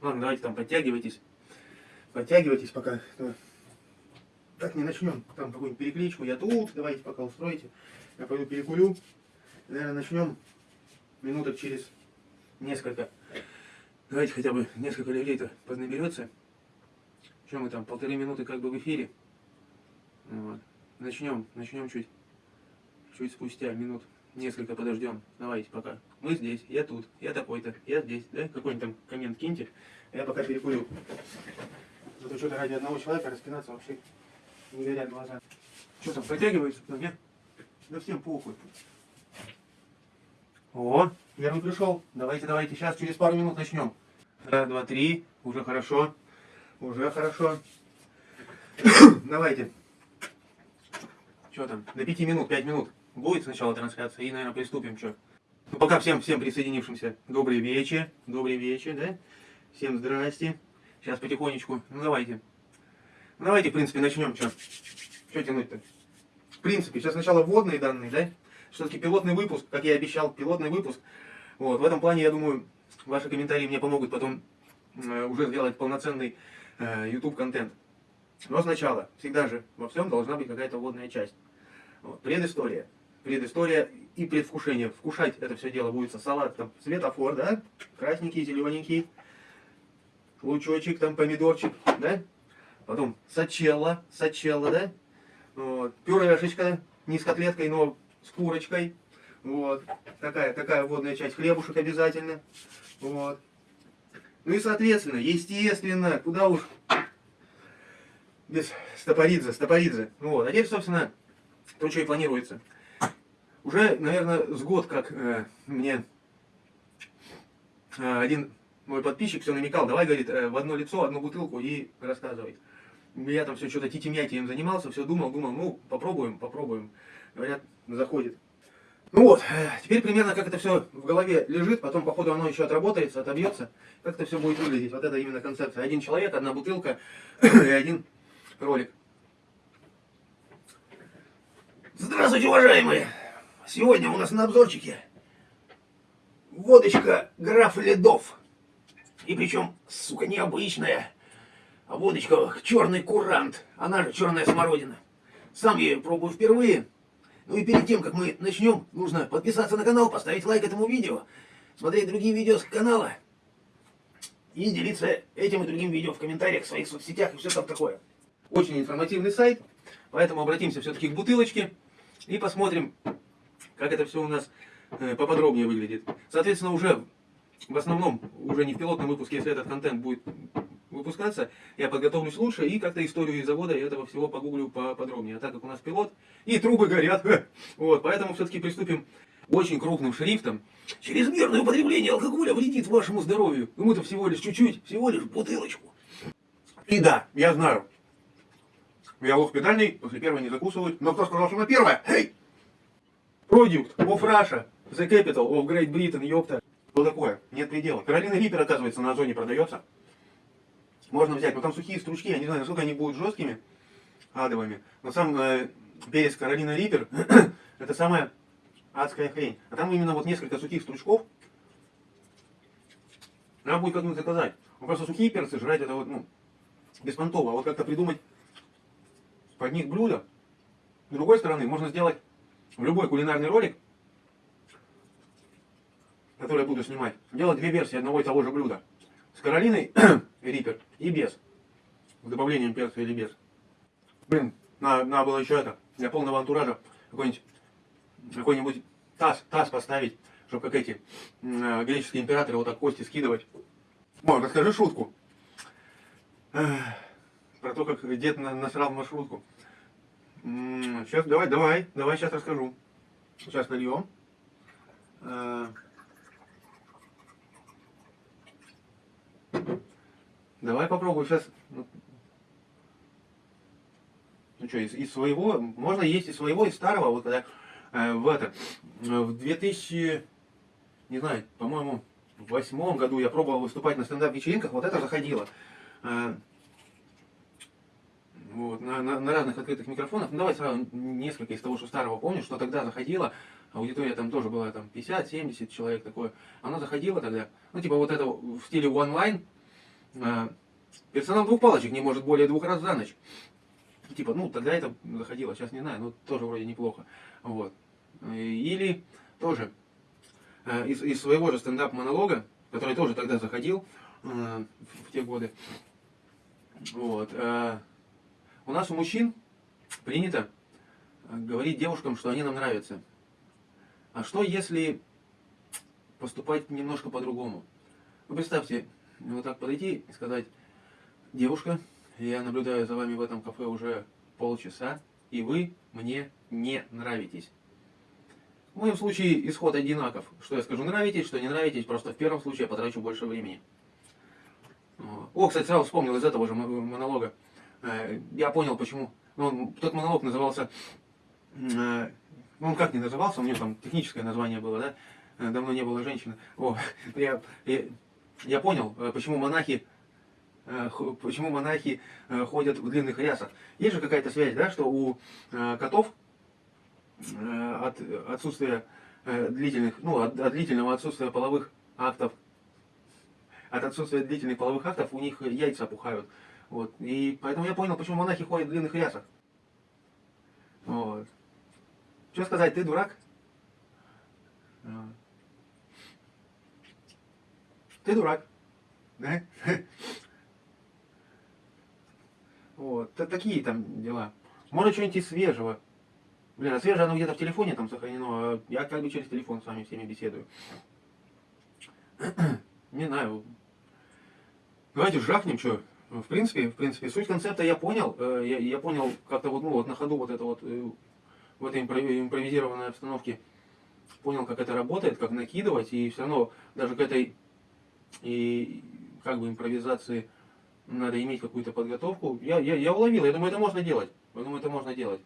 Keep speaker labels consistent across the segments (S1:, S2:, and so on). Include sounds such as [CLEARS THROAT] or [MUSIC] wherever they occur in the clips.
S1: Ладно, давайте там подтягивайтесь. Подтягивайтесь пока. Так не начнем. Там какую-нибудь перекличку. Я тут. Давайте пока устроите. Я пойду перекурю. Наверное, начнем минуток через несколько. Давайте хотя бы несколько людей-то поднаберется. Что мы там, полторы минуты как бы в эфире. Вот. Начнем, начнем чуть, чуть спустя минут несколько подождем. Давайте пока. Мы здесь, я тут, я такой-то, я здесь, да? Какой-нибудь там коммент киньте. Я пока перекурю. Зато что-то ради одного человека распинаться вообще не горят глаза. Что там, протягивается кто, нет? Да всем похуй. О, первый пришел. Давайте, давайте, сейчас через пару минут начнем. Раз, два, три. Уже хорошо. Уже хорошо. [COUGHS] Давайте. Что там? До пяти минут, пять минут. Будет сначала трансляция и, наверное, приступим. Что? Ну, пока всем, всем присоединившимся. Добрый вечер. Добрый вечер, да? Всем здрасте. Сейчас потихонечку. Ну, давайте. Ну, давайте, в принципе, начнем. Что? Что тянуть-то? В принципе, сейчас сначала вводные данные, да? Все-таки пилотный выпуск, как я обещал, пилотный выпуск. Вот, в этом плане, я думаю, ваши комментарии мне помогут потом э, уже сделать полноценный э, YouTube контент. Но сначала, всегда же во всем должна быть какая-то вводная часть. Вот, предыстория. Предыстория и предвкушение. Вкушать это все дело будет со салатом. Светофор, да? Красненький, зелененький. Лучочек, там помидорчик, да? Потом сачелла, сачелла, да? Вот. Пюрешечка, не с котлеткой, но с курочкой. Вот. Такая, такая водная часть. Хлебушек обязательно. Вот. Ну и соответственно, естественно, куда уж без стопоридзе, стопоридзе. Вот. А теперь, собственно, то, что и планируется. Уже, наверное, с год, как э, мне э, один мой подписчик все намекал, давай, говорит, э, в одно лицо, одну бутылку и рассказывай. Я там все что-то титимятием занимался, все думал, думал, ну, попробуем, попробуем. Говорят, заходит. Ну вот, э, теперь примерно как это все в голове лежит, потом по ходу оно еще отработается, отобьется, как это все будет выглядеть. Вот это именно концепция. Один человек, одна бутылка [CLEARS THROAT] и один ролик. Здравствуйте, уважаемые! Сегодня у нас на обзорчике водочка граф Ледов. И причем, сука, необычная. А водочка черный курант, она же черная смородина. Сам я ее пробую впервые. Ну и перед тем, как мы начнем, нужно подписаться на канал, поставить лайк этому видео, смотреть другие видео с канала и делиться этим и другим видео в комментариях в своих соцсетях и все там такое. Очень информативный сайт, поэтому обратимся все-таки к бутылочке и посмотрим, как это все у нас э, поподробнее выглядит. Соответственно, уже в основном, уже не в пилотном выпуске, если этот контент будет выпускаться, я подготовлюсь лучше и как-то историю завода этого всего погуглю поподробнее. А так как у нас пилот, и трубы горят, [LAUGHS] вот, поэтому все-таки приступим очень крупным шрифтом. Чрезмерное употребление алкоголя вредит вашему здоровью. Мы-то всего лишь чуть-чуть, всего лишь бутылочку. И да, я знаю, я лох педальный, после первой не закусывают. Но кто сказал, что на первое? Эй! Product of Russia, the capital of Great Britain, ёпта. Что такое? Нет предела. Каролина Риппер, оказывается, на Озоне продается. Можно взять, но там сухие стручки, я не знаю, насколько они будут жесткими, адовыми. Но сам э, перец Каролина Риппер, [CLEARS THROAT] это самая адская хрень. А там именно вот несколько сухих стручков. Надо будет как-нибудь заказать. Ну, просто сухие перцы жрать это вот, ну, беспонтово. А вот как-то придумать под них блюдо. С другой стороны, можно сделать любой кулинарный ролик, который я буду снимать, делать две версии одного и того же блюда. С Каролиной [CLEARS THROAT] Риппер и без. С добавлением перца или без. Блин, надо, надо было еще это, для полного антуража какой-нибудь какой-нибудь таз, таз поставить, чтобы как эти э, греческие императоры вот так кости скидывать. Ой, расскажи шутку. Про то, как дед насрал маршрутку. Сейчас, давай, давай, давай, сейчас расскажу. Сейчас нальем. Э, давай попробуем сейчас. Ну, ну что, из, из своего, можно есть из своего, из старого, вот когда э, в это, в 2000, не знаю, по-моему, в восьмом году я пробовал выступать на стендап-вечеринках, вот это заходило. Э, вот, на, на, на разных открытых микрофонах. Ну, давай сразу несколько из того, что старого помню, что тогда заходило. аудитория там тоже была там 50-70 человек такое. Она заходила тогда, ну типа вот это в стиле онлайн, э, персонал двух палочек не может более двух раз за ночь. Типа, ну тогда это заходило, сейчас не знаю, но тоже вроде неплохо. Вот. Или тоже э, из, из своего же стендап-монолога, который тоже тогда заходил э, в те годы. Вот. Э, у нас у мужчин принято говорить девушкам, что они нам нравятся. А что если поступать немножко по-другому? Вы представьте, вот так подойти и сказать, девушка, я наблюдаю за вами в этом кафе уже полчаса, и вы мне не нравитесь. В моем случае исход одинаков. Что я скажу, нравитесь, что не нравитесь, просто в первом случае я потрачу больше времени. О, кстати, сразу вспомнил из этого же монолога. Э, я понял, почему. Ну, тот монолог назывался... Э, ну, он как не назывался, у него там техническое название было, да? Э, давно не было женщины. О, [LAUGHS] я, я, я понял, почему монахи почему монахи ходят в длинных рясах. Есть же какая-то связь, да, что у котов от отсутствия длительных, ну, от, от длительного отсутствия половых актов от отсутствия длительных половых актов у них яйца опухают. Вот. И поэтому я понял, почему монахи ходят в длинных рясах. Вот. Что сказать, ты дурак? Ты дурак. Да? Вот. Такие там дела. Может что-нибудь свежего. Блин, а свежее оно где-то в телефоне там сохранено, а я как бы через телефон с вами всеми беседую. [CLEARS THROAT] Не знаю, Давайте жахнем, что. В принципе, в принципе, суть концепта я понял. Э, я, я понял как-то вот, ну, вот на ходу вот это вот э, в этой импровизированной обстановке понял, как это работает, как накидывать, и все равно даже к этой и как бы импровизации надо иметь какую-то подготовку. Я, я, я уловил, я думаю, это можно делать. Я думаю, это можно делать.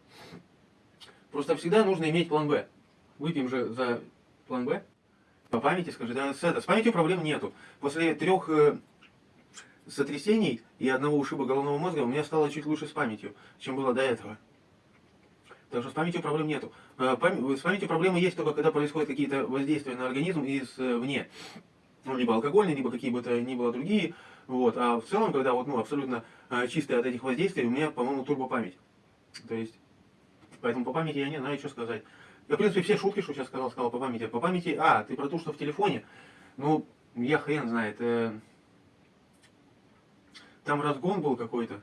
S1: Просто всегда нужно иметь план Б. Выпьем же за план Б. По памяти скажи, да, с, это, с памятью проблем нету. После трех э, сотрясений и одного ушиба головного мозга у меня стало чуть лучше с памятью, чем было до этого. Так что с памятью проблем нету. Э, с памятью проблемы есть только когда происходят какие-то воздействия на организм извне. Ну, либо алкогольные, либо какие бы то ни было другие. Вот. А в целом, когда вот, ну, абсолютно э, чистые от этих воздействий, у меня, по-моему, турбопамять. То есть, поэтому по памяти я не знаю, что сказать. Я, в принципе, все шутки, что сейчас сказал, сказал по памяти. По памяти, а, ты про то, что в телефоне, ну, я хрен знает. Там разгон был какой-то.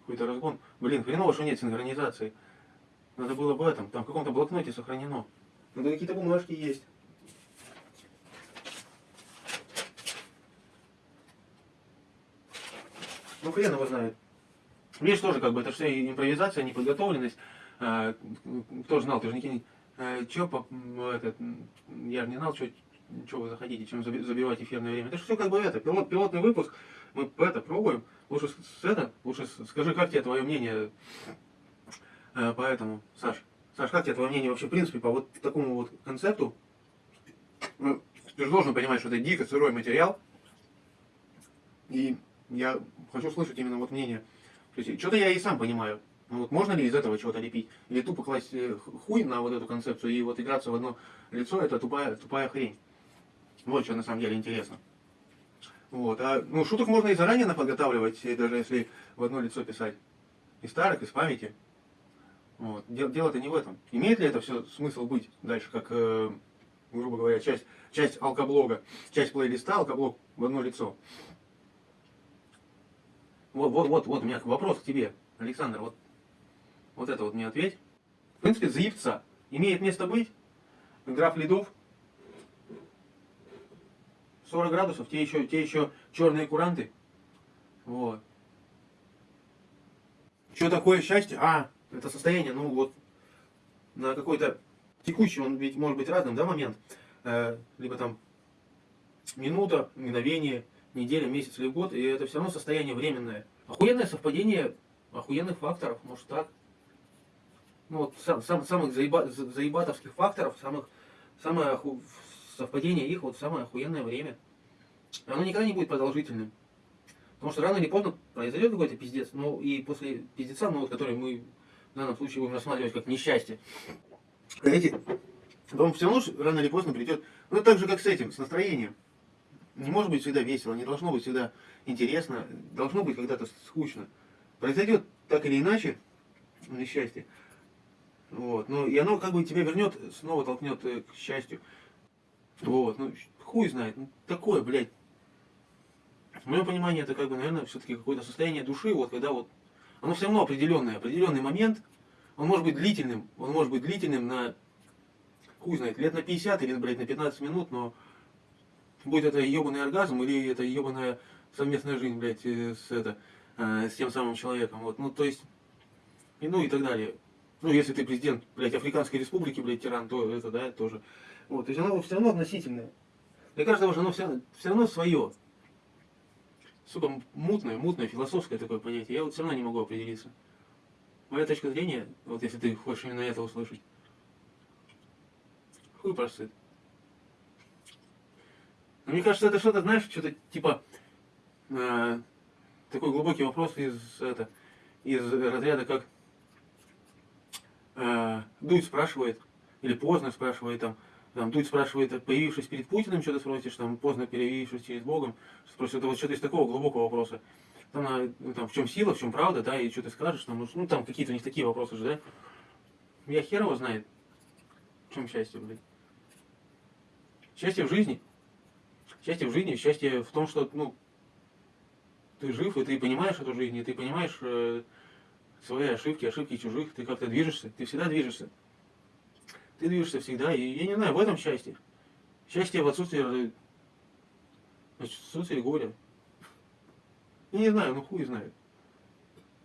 S1: Какой-то разгон. Блин, хреново, что нет синхронизации. Надо было в этом. Там в каком-то блокноте сохранено. Надо какие-то бумажки есть. Ну, хрен его знает. Видишь, тоже как бы это все импровизация, неподготовленность. А, кто знал, ты же не... А, чё, этот, я же не знал, что вы заходите, чем забивать эфирное время. Это же все как бы это, пилот, пилотный выпуск мы это пробуем. Лучше с это, лучше скажи, как тебе твое мнение э, по этому, Саш? Саш, как тебе твое мнение вообще, в принципе, по вот такому вот концепту? Ну, ты же должен понимать, что это дико сырой материал. И я хочу слышать именно вот мнение. Что-то я и сам понимаю. Ну, вот можно ли из этого чего-то лепить? Или тупо класть э, хуй на вот эту концепцию и вот играться в одно лицо, это тупая, тупая хрень. Вот что на самом деле интересно. Вот. А, ну, шуток можно и заранее подготавливать, даже если в одно лицо писать. Из старых, из памяти. Вот. Дело-то не в этом. Имеет ли это все смысл быть дальше, как, э, грубо говоря, часть, часть алкоблога, часть плейлиста, алкоблог в одно лицо? Вот, вот, вот, вот у меня вопрос к тебе, Александр. Вот, вот это вот мне ответь. В принципе, заебца имеет место быть. Граф Ледов 40 градусов, те еще, те еще черные куранты. Вот. Что такое счастье? А, это состояние, ну вот, на какой-то текущий, он ведь может быть разным, да, момент. Э, либо там минута, мгновение, неделя, месяц или год, и это все равно состояние временное. Охуенное совпадение охуенных факторов, может так. Ну вот сам, сам, самых заеба, заебатовских факторов, самых, самое совпадение их вот самое охуенное время. Оно никогда не будет продолжительным. Потому что рано или поздно произойдет какой-то пиздец, ну и после пиздеца, ну вот который мы в данном случае будем рассматривать как несчастье. Эти он все равно рано или поздно придет. Ну, так же, как с этим, с настроением. Не может быть всегда весело, не должно быть всегда интересно, должно быть когда-то скучно. Произойдет так или иначе несчастье. Вот. Ну, и оно как бы тебя вернет, снова толкнет э, к счастью. Вот. Ну, хуй знает. Ну, такое, блядь. В моем понимании это как бы, наверное, все-таки какое-то состояние души, вот когда вот оно все равно определенное, определенный момент, он может быть длительным, он может быть длительным на, хуй знает, лет на 50 или, блядь, на 15 минут, но будет это ебаный оргазм или это ебаная совместная жизнь, блядь, э, с, это, э, с тем самым человеком, вот, ну, то есть, и, ну, и так далее. Ну, если ты президент, блядь, Африканской Республики, блядь, тиран, то это, да, тоже. Вот, то есть оно все равно относительное. Для каждого же оно все, все равно свое. Сука, мутное, мутное, философское такое понятие. Я вот все равно не могу определиться. Моя точка зрения, вот если ты хочешь именно это услышать, хуй просыт. Но мне кажется, это что-то, знаешь, что-то типа э, такой глубокий вопрос из это из разряда как э, Дудь спрашивает или поздно спрашивает там там Дудь спрашивает, появившись перед Путиным, что ты спросишь, там поздно появившись перед Богом, спросит, это вот что-то из такого глубокого вопроса. Там, ну, там, в чем сила, в чем правда, да, и что ты скажешь, там, ну там какие-то у них такие вопросы же, да. Я хер его знает, в чем счастье, блядь. Счастье в жизни. Счастье в жизни, счастье в том, что, ну, ты жив, и ты понимаешь эту жизнь, и ты понимаешь э, свои ошибки, ошибки чужих, ты как-то движешься, ты всегда движешься. Ты движешься всегда, и я не знаю, в этом счастье. Счастье в отсутствии, в отсутствии горя. Я не знаю, ну хуй знает.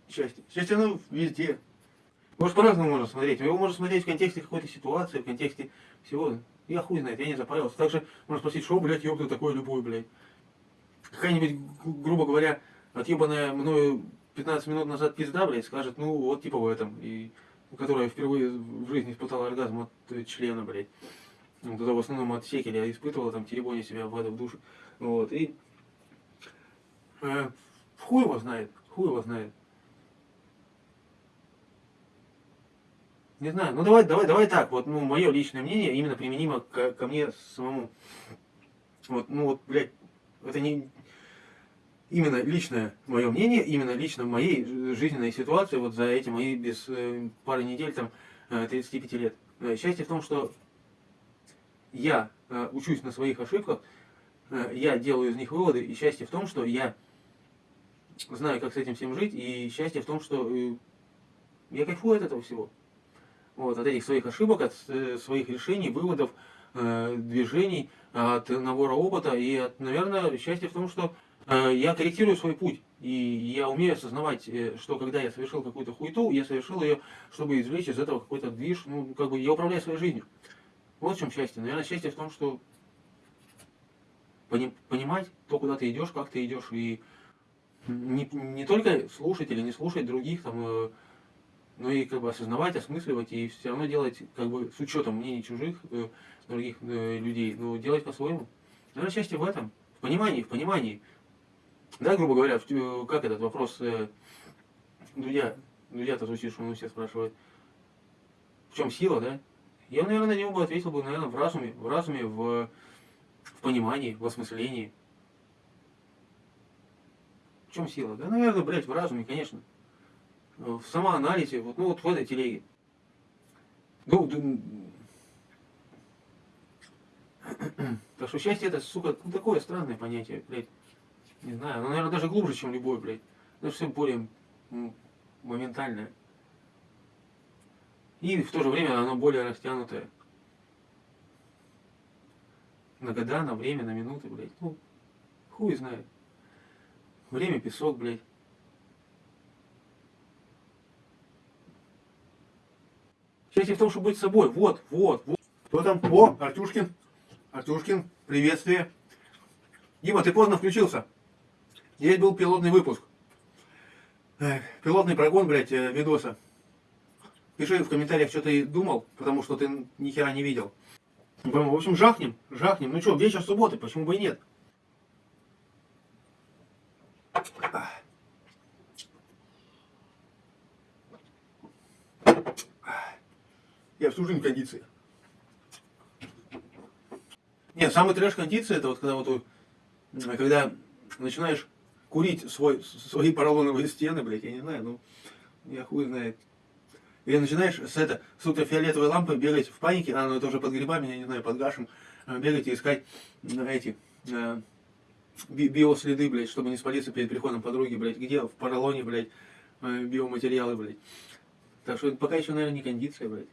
S1: Счастье. Счастье, оно везде. Может, по-разному можно смотреть. Его можно смотреть в контексте какой-то ситуации, в контексте всего. Я хуй знает, я не запарился. Также можно спросить, что, блядь, ёб ты такой любой, блядь. Какая-нибудь, грубо говоря, отъебанная мною 15 минут назад пизда, блядь, скажет, ну, вот типа в этом. И которая впервые в жизни испытала оргазм от э, члена, блядь. Ну, тогда в основном от секеля испытывала, там, теребоня себя в в душе. Вот, и... Э, хуй его знает, хуй его знает. Не знаю, ну давай, давай, давай так, вот, ну, мое личное мнение именно применимо к, ко мне самому. Вот, ну вот, блядь, это не, именно личное мое мнение, именно лично в моей жизненной ситуации, вот за эти мои без э, пары недель, там, 35 э, лет. Э, счастье в том, что я э, учусь на своих ошибках, я делаю из них выводы, и счастье в том, что я знаю, как с этим всем жить, и счастье в том, что я кайфую от этого всего. Вот, от этих своих ошибок, от своих решений, выводов, движений, от набора опыта, и, от, наверное, счастье в том, что я корректирую свой путь. И я умею осознавать, э, что когда я совершил какую-то хуету, я совершил ее, чтобы извлечь из этого какой-то движ. Ну, как бы я управляю своей жизнью. Вот в чем счастье. Наверное, счастье в том, что понимать то, куда ты идешь, как ты идешь, и не, не только слушать или не слушать других, там, э, но и как бы осознавать, осмысливать, и все равно делать как бы с учетом мнений чужих, других людей, но делать по-своему. Наверное, счастье в этом, в понимании, в понимании. Да, грубо говоря, как этот вопрос э, Дудя, Дудя-то звучит, что он у всех спрашивает, в чем сила, да? Я, наверное, на него бы ответил бы, наверное, в разуме, в разуме, в, в понимании, в осмыслении. В чем сила? Да, наверное, блядь, в разуме, конечно. В самоанализе, вот, ну вот в этой телеге. Ну, [CLEARS THROAT] так что счастье это, сука, ну, такое странное понятие, блядь. Не знаю, оно, наверное, даже глубже, чем любой, блядь. Даже все более моментальное. И в то же время оно более растянутое. На года, на время, на минуты, блядь. Ну, хуй знает. Время песок, блядь. Счастье в том, чтобы быть собой. Вот, вот, вот. Кто там? О, Артюшкин. Артюшкин, приветствие. Дима, ты поздно включился. Здесь был пилотный выпуск. Пилотный прогон, блядь, э, видоса. Пиши в комментариях, что ты думал, потому что ты ни хера не видел. В общем, жахнем, жахнем. Ну что, вечер субботы, почему бы и нет? Я всю жизнь кондиции. Нет, самый трэш кондиции, это вот когда вот, когда начинаешь курить свой, свои поролоновые стены, блядь, я не знаю, ну, я хуй знает. Или начинаешь с это, с ультрафиолетовой лампой бегать в панике, а, ну это уже под грибами, я не знаю, под гашем, э, бегать и искать м, эти э, би- биоследы, блядь, чтобы не спалиться перед приходом подруги, блядь, где в поролоне, блядь, э, биоматериалы, блядь. Так что пока еще, наверное, не кондиция, блядь.